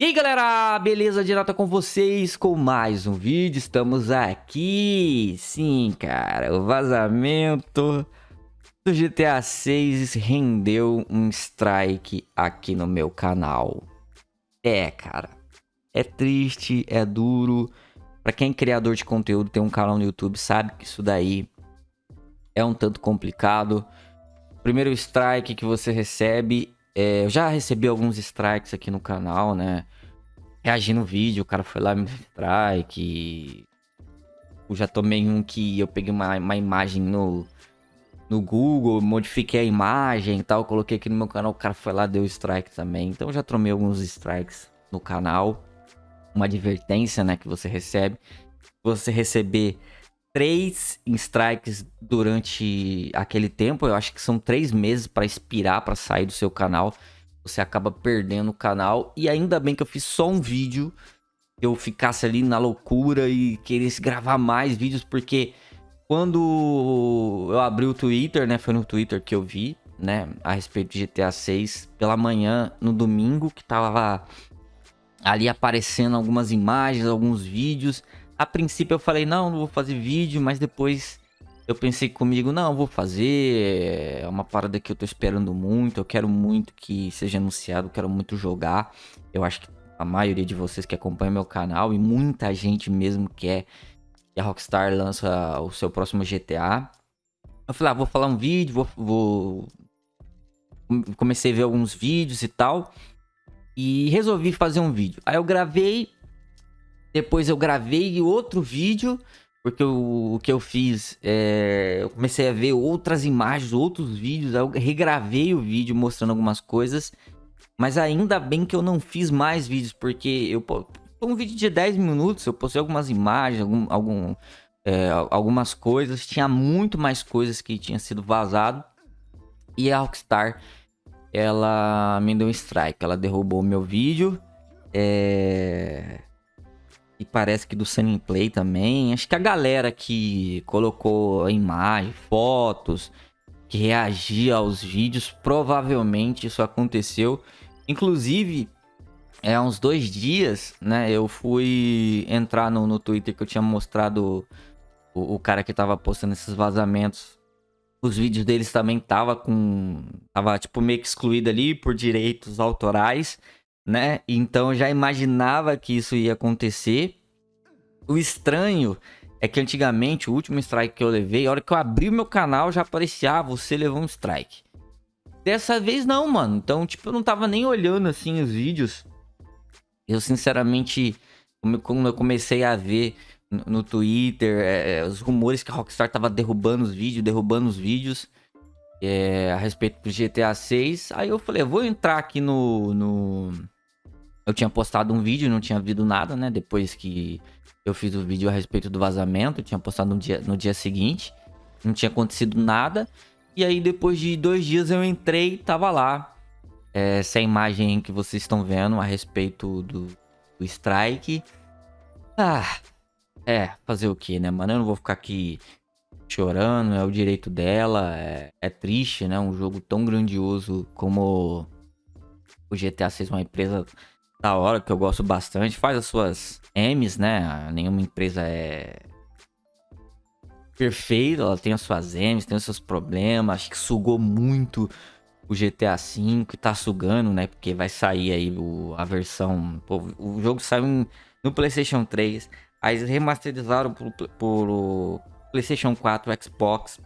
E aí galera, beleza? Direto com vocês com mais um vídeo, estamos aqui, sim cara, o vazamento do GTA 6 rendeu um strike aqui no meu canal. É cara, é triste, é duro, pra quem é criador de conteúdo, tem um canal no YouTube, sabe que isso daí é um tanto complicado. Primeiro strike que você recebe é, eu já recebi alguns strikes aqui no canal, né? Reagindo no vídeo, o cara foi lá me strike. Eu já tomei um que eu peguei uma, uma imagem no, no Google, modifiquei a imagem e tal, coloquei aqui no meu canal, o cara foi lá deu strike também. Então eu já tomei alguns strikes no canal. Uma advertência, né, que você recebe. Você receber três strikes durante aquele tempo. Eu acho que são três meses para expirar, para sair do seu canal. Você acaba perdendo o canal. E ainda bem que eu fiz só um vídeo. Eu ficasse ali na loucura e queresse gravar mais vídeos, porque quando eu abri o Twitter, né? Foi no Twitter que eu vi, né? A respeito de GTA 6 pela manhã, no domingo, que tava ali aparecendo algumas imagens, alguns vídeos. A princípio eu falei, não, não vou fazer vídeo, mas depois eu pensei comigo, não, vou fazer. É uma parada que eu tô esperando muito, eu quero muito que seja anunciado, quero muito jogar. Eu acho que a maioria de vocês que acompanham meu canal e muita gente mesmo quer que a Rockstar lança o seu próximo GTA. Eu falei, ah, vou falar um vídeo, vou, vou... Comecei a ver alguns vídeos e tal. E resolvi fazer um vídeo. Aí eu gravei, depois eu gravei outro vídeo, porque eu, o que eu fiz, é, eu comecei a ver outras imagens, outros vídeos, aí eu regravei o vídeo mostrando algumas coisas, mas ainda bem que eu não fiz mais vídeos, porque eu um vídeo de 10 minutos, eu postei algumas imagens, algum, algum é, algumas coisas, tinha muito mais coisas que tinha sido vazado, e a Rockstar, ela me deu um strike, ela derrubou meu vídeo, é e parece que do Sunny Play também. Acho que a galera que colocou a imagem, fotos, que reagia aos vídeos, provavelmente isso aconteceu. Inclusive, é, há uns dois dias, né, eu fui entrar no, no Twitter que eu tinha mostrado o, o cara que tava postando esses vazamentos. Os vídeos deles também tava com... Tava, tipo, meio que excluído ali por direitos autorais né? Então já imaginava que isso ia acontecer. O estranho é que antigamente, o último strike que eu levei, a hora que eu abri o meu canal, já aparecia, ah, você levou um strike. Dessa vez não, mano. Então, tipo, eu não tava nem olhando, assim, os vídeos. Eu, sinceramente, quando eu comecei a ver no, no Twitter, é, é, os rumores que a Rockstar tava derrubando os vídeos, derrubando os vídeos é, a respeito do GTA 6. Aí eu falei, vou entrar aqui no, no eu tinha postado um vídeo, não tinha visto nada, né? Depois que eu fiz o vídeo a respeito do vazamento, tinha postado no dia, no dia seguinte. Não tinha acontecido nada. E aí, depois de dois dias, eu entrei tava lá. É, essa imagem que vocês estão vendo a respeito do, do strike. Ah, é, fazer o que, né, mano? Eu não vou ficar aqui chorando, é o direito dela. É, é triste, né? Um jogo tão grandioso como o GTA 6, uma empresa da hora, que eu gosto bastante. Faz as suas M's, né? Nenhuma empresa é perfeita, ela tem as suas M's, tem os seus problemas. Acho que sugou muito o GTA V tá sugando, né? Porque vai sair aí o, a versão... Pô, o jogo saiu no PlayStation 3. Aí eles remasterizaram por, por PlayStation 4, Xbox.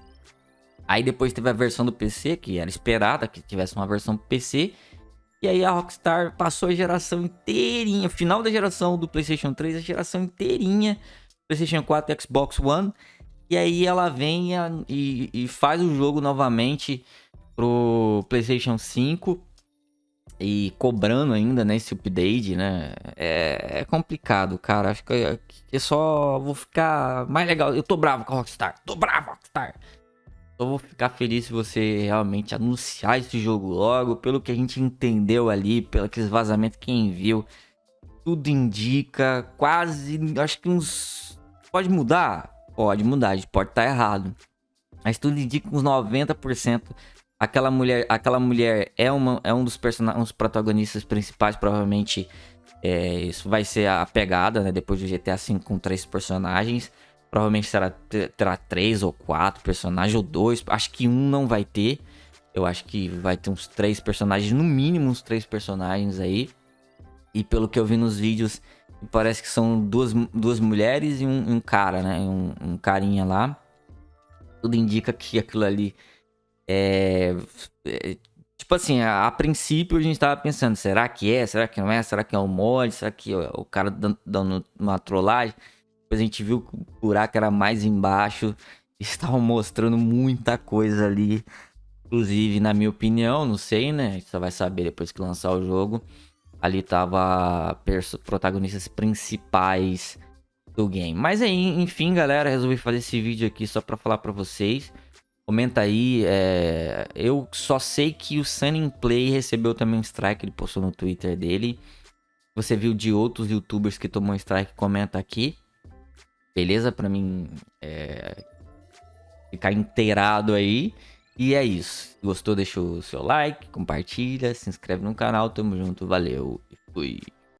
Aí depois teve a versão do PC, que era esperada que tivesse uma versão PC. E aí a Rockstar passou a geração inteirinha, final da geração do PlayStation 3, a geração inteirinha, PlayStation 4 e Xbox One. E aí ela vem e, e faz o jogo novamente pro PlayStation 5 e cobrando ainda, né, esse update, né? É, é complicado, cara. Acho que, que só vou ficar mais legal. Eu tô bravo com a Rockstar. Tô bravo, Rockstar. Eu vou ficar feliz se você realmente anunciar esse jogo logo. Pelo que a gente entendeu ali, pelo aqueles vazamentos, quem viu, tudo indica quase, acho que uns... Pode mudar? Pode mudar, a gente pode estar tá errado. Mas tudo indica uns 90%. Aquela mulher, aquela mulher é, uma, é um dos personagens, protagonistas principais, provavelmente, É, isso vai ser a pegada, né? Depois do GTA V com três personagens. Provavelmente será, terá três ou quatro personagens, ou dois. Acho que um não vai ter. Eu acho que vai ter uns três personagens, no mínimo uns três personagens aí. E pelo que eu vi nos vídeos, parece que são duas, duas mulheres e um, um cara, né? Um, um, carinha lá. Tudo indica que aquilo ali é, é Tipo assim, a, a, princípio a gente tava pensando, será que é? Será que não é? Será que é um mod? Será que é o cara dando, dando uma trollagem? Depois a gente viu que o buraco era mais embaixo. Estavam mostrando muita coisa ali. Inclusive, na minha opinião, não sei, né? A gente só vai saber depois que lançar o jogo. Ali tava protagonistas principais do game. Mas aí, enfim, galera, resolvi fazer esse vídeo aqui só pra falar pra vocês. Comenta aí. É... Eu só sei que o Sunny Play recebeu também um strike. Ele postou no Twitter dele. Você viu de outros youtubers que tomou strike? Comenta aqui. Beleza? Pra mim é... ficar inteirado aí. E é isso. Gostou? Deixa o seu like, compartilha, se inscreve no canal. Tamo junto. Valeu e fui.